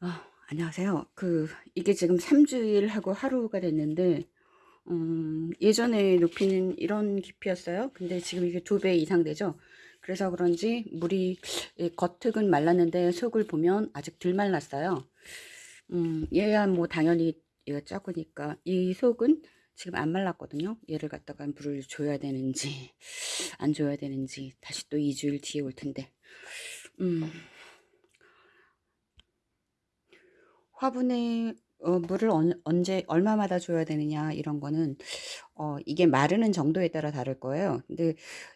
아, 안녕하세요. 그 이게 지금 3주일 하고 하루가 됐는데 음, 예전에 높이는 이런 깊이였어요. 근데 지금 이게 두 배 이상 되죠. 그래서 그런지 물이 예, 겉흙은 말랐는데 속을 보면 아직 덜 말랐어요. 음, 얘야 뭐 당연히 얘가 작으니까 이 속은 지금 안 말랐거든요. 얘를 갖다가 물을 줘야 되는지 안 줘야 되는지 다시 또 2주일 뒤에 올 텐데 음, 화분에 어, 물을 언, 언제 얼마마다 줘야 되느냐 이런 거는 어, 이게 마르는 정도에 따라 다를 거예요. 근데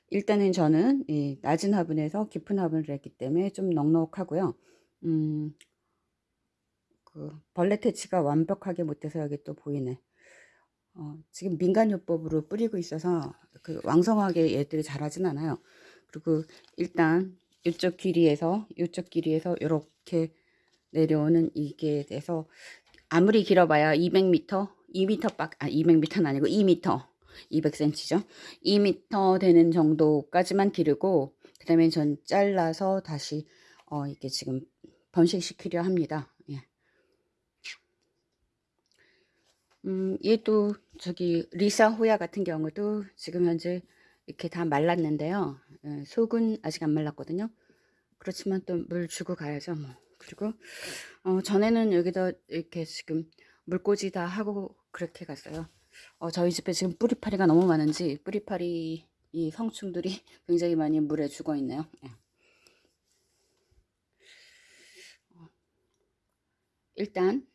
일단은 저는 이 낮은 화분에서 깊은 화분을 했기 때문에 좀 넉넉하고요. 음, 그 벌레 퇴치가 완벽하게 못돼서 여기 또 보이네. 어, 지금 민간요법으로 뿌리고 있어서 그 왕성하게 얘들이 자라진 않아요. 그리고 일단 이쪽 길이에서 이쪽 길이에서 이렇게 내려오는 이게 돼서 아무리 길어봐야 200m, 2m 밖, 아 200m는 아니고 2m, 200cm죠. 2m 되는 정도까지만 기르고 그 다음에 전 잘라서 다시 어 이게 지금 번식시키려 합니다. 예. 음, 얘도 저기 리사 호야 같은 경우도 지금 현재 이렇게 다 말랐는데요. 예, 속은 아직 안 말랐거든요. 그렇지만 또 물 주고 가야죠. 뭐. 그리고 어, 전에는 여기다 이렇게 지금 물꽂이 다 하고 그렇게 갔어요. 어, 저희 집에 지금 뿌리파리가 너무 많은지 뿌리파리 이 성충들이 굉장히 많이 물에 죽어 있네요. 예. 일단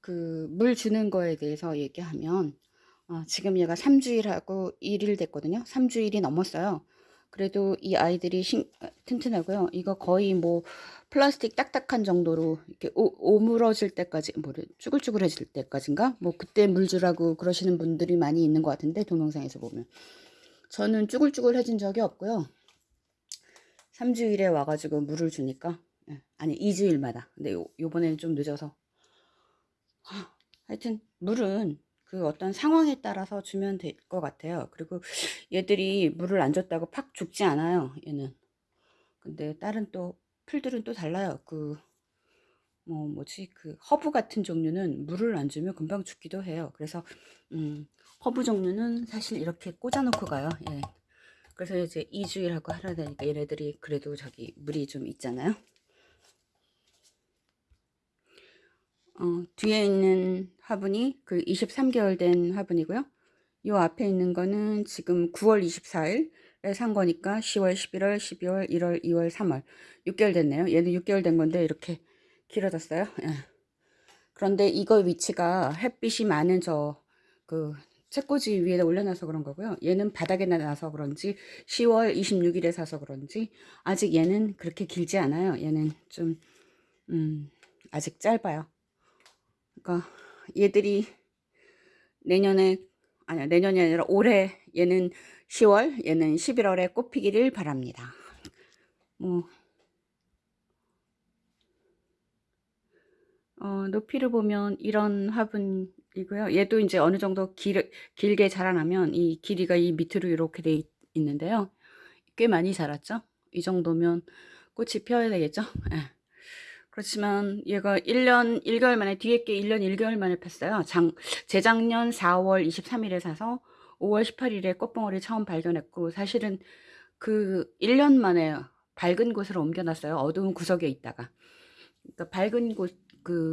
그 물 주는 거에 대해서 얘기하면 어, 지금 얘가 3주일하고 1일 됐거든요. 3주일이 넘었어요. 그래도 이 아이들이 신, 튼튼하고요. 이거 거의 뭐 플라스틱 딱딱한 정도로 이렇게 오, 오물어질 때까지 뭐래 쭈글쭈글해질 때까지인가 뭐 그때 물 주라고 그러시는 분들이 많이 있는 것 같은데 동영상에서 보면 저는 쭈글쭈글해진 적이 없고요. 3주일에 와가지고 물을 주니까 예, 아니 2주일마다 근데 요, 요번에는 좀 늦어서 하여튼 물은 그 어떤 상황에 따라서 주면 될 것 같아요. 그리고 얘들이 물을 안 줬다고 팍 죽지 않아요. 얘는. 근데 다른 또 풀들은 또 달라요. 그 뭐 뭐지 그 허브 같은 종류는 물을 안 주면 금방 죽기도 해요. 그래서 음, 허브 종류는 사실 이렇게 꽂아놓고 가요. 예. 그래서 이제 2주일 하고 하라 되니까 얘네들이 그래도 저기 물이 좀 있잖아요. 어, 뒤에 있는 화분이 그 23개월 된 화분이고요. 요 앞에 있는 거는 지금 9월 24일에 산 거니까 10월, 11월, 12월, 1월, 2월, 3월 6개월 됐네요. 얘는 6개월 된 건데 이렇게 길어졌어요. 예. 그런데 이거 위치가 햇빛이 많은 저 그 책꽂이 위에 올려놔서 그런 거고요. 얘는 바닥에 놔서 그런지 10월 26일에 사서 그런지 아직 얘는 그렇게 길지 않아요. 얘는 좀 음, 아직 짧아요. 그러니까 얘들이 내년에 아니야 내년이 아니라 올해 얘는 10월 얘는 11월에 꽃피기를 바랍니다. 뭐 어, 높이를 보면 이런 화분이고요. 얘도 이제 어느 정도 길, 길게 자라나면 이 길이가 이 밑으로 이렇게 돼 있는데요. 꽤 많이 자랐죠? 이 정도면 꽃이 피어야 되겠죠? 네. 그렇지만 얘가 1년 1개월 만에 뒤에 게 1년 1개월 만에 폈어요. 장, 재작년 4월 23일에 사서 5월 18일에 꽃봉오리 처음 발견했고 사실은 그 1년 만에 밝은 곳으로 옮겨놨어요. 어두운 구석에 있다가. 그러니까 밝은 곳, 그